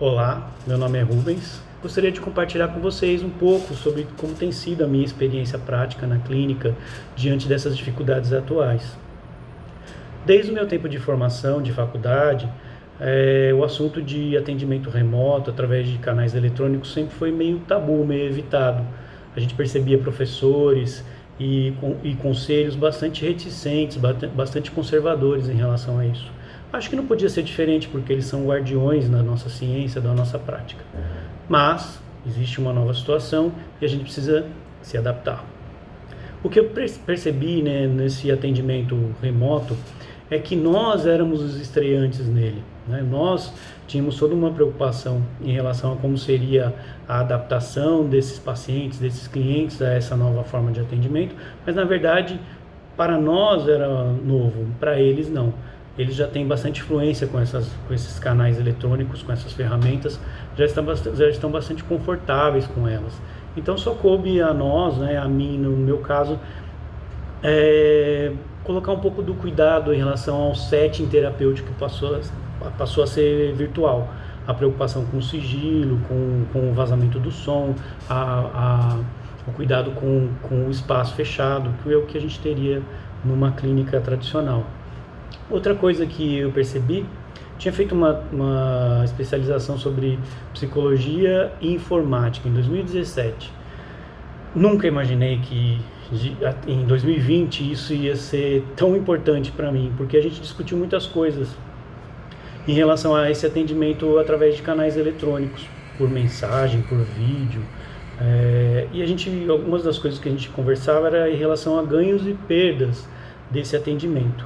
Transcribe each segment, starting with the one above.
Olá, meu nome é Rubens. Gostaria de compartilhar com vocês um pouco sobre como tem sido a minha experiência prática na clínica diante dessas dificuldades atuais. Desde o meu tempo de formação, de faculdade, é, o assunto de atendimento remoto através de canais eletrônicos sempre foi meio tabu, meio evitado. A gente percebia professores e, e conselhos bastante reticentes, bastante conservadores em relação a isso. Acho que não podia ser diferente porque eles são guardiões da nossa ciência, da nossa prática. Mas existe uma nova situação e a gente precisa se adaptar. O que eu percebi né, nesse atendimento remoto é que nós éramos os estreantes nele. Né? Nós tínhamos toda uma preocupação em relação a como seria a adaptação desses pacientes, desses clientes a essa nova forma de atendimento, mas na verdade para nós era novo, para eles não eles já têm bastante influência com, essas, com esses canais eletrônicos, com essas ferramentas, já estão, bastante, já estão bastante confortáveis com elas. Então só coube a nós, né, a mim no meu caso, é, colocar um pouco do cuidado em relação ao setting terapêutico que passou, passou a ser virtual. A preocupação com o sigilo, com, com o vazamento do som, a, a, o cuidado com, com o espaço fechado, que é o que a gente teria numa clínica tradicional. Outra coisa que eu percebi, tinha feito uma, uma especialização sobre psicologia e informática em 2017. Nunca imaginei que em 2020 isso ia ser tão importante para mim, porque a gente discutiu muitas coisas em relação a esse atendimento através de canais eletrônicos, por mensagem, por vídeo. É, e a gente, algumas das coisas que a gente conversava era em relação a ganhos e perdas desse atendimento.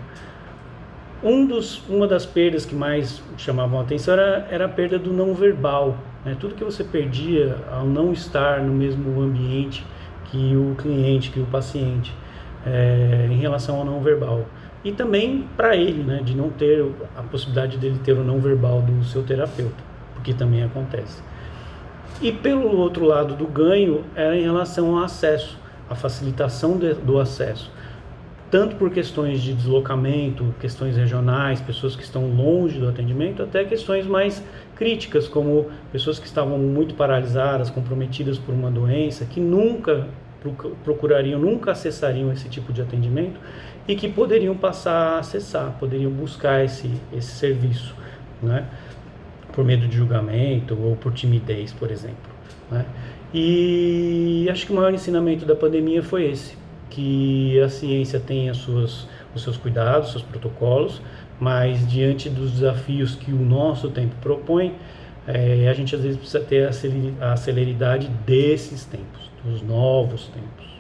Um dos, uma das perdas que mais chamavam a atenção era, era a perda do não verbal. Né? Tudo que você perdia ao não estar no mesmo ambiente que o cliente, que o paciente, é, em relação ao não verbal. E também para ele, né, de não ter a possibilidade dele ter o não verbal do seu terapeuta, porque também acontece. E pelo outro lado do ganho era em relação ao acesso, a facilitação de, do acesso tanto por questões de deslocamento, questões regionais, pessoas que estão longe do atendimento, até questões mais críticas, como pessoas que estavam muito paralisadas, comprometidas por uma doença, que nunca procurariam, nunca acessariam esse tipo de atendimento e que poderiam passar a acessar, poderiam buscar esse, esse serviço, né? por medo de julgamento ou por timidez, por exemplo. Né? E acho que o maior ensinamento da pandemia foi esse, que a ciência tem as suas, os seus cuidados, seus protocolos, mas diante dos desafios que o nosso tempo propõe, é, a gente às vezes precisa ter a celeridade desses tempos, dos novos tempos.